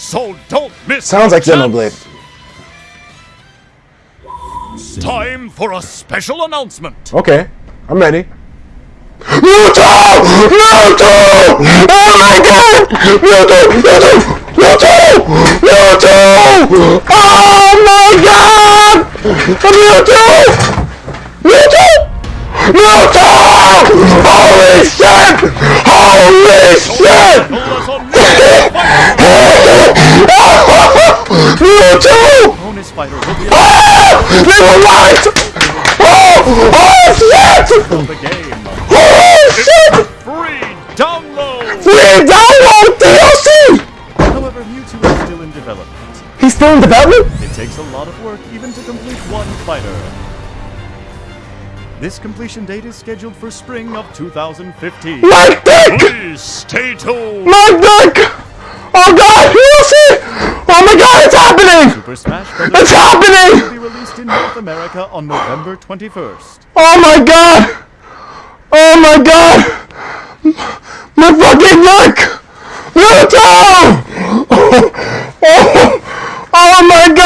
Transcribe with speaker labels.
Speaker 1: So don't miss Sounds like Xenoblade. Time for a special announcement.
Speaker 2: Okay, I'm ready. Mewtwo! Mewtwo! Oh my god! Mewtwo! Mewtwo! Mewtwo! Mewtwo! Oh my god! Mewtwo! Mewtwo! Mewtwo! Holy shit! Holy shit!
Speaker 1: Bonus fighter will be Ah! They
Speaker 2: were right!
Speaker 1: Oh!
Speaker 2: Oh shit!
Speaker 1: the game.
Speaker 2: Oh shit!
Speaker 1: Free download.
Speaker 2: Free download DLC!
Speaker 1: However, Mewtwo is still in development.
Speaker 2: He's still in development?
Speaker 1: It takes a lot of work even to complete one fighter. This completion date is scheduled for spring of 2015.
Speaker 2: My dick!
Speaker 1: Please stay tuned.
Speaker 2: My dick!
Speaker 1: happening? It's happening! Will be released in North America on November 21st.
Speaker 2: Oh my god! Oh my god! My fucking neck! Naruto! Oh, oh, oh my god!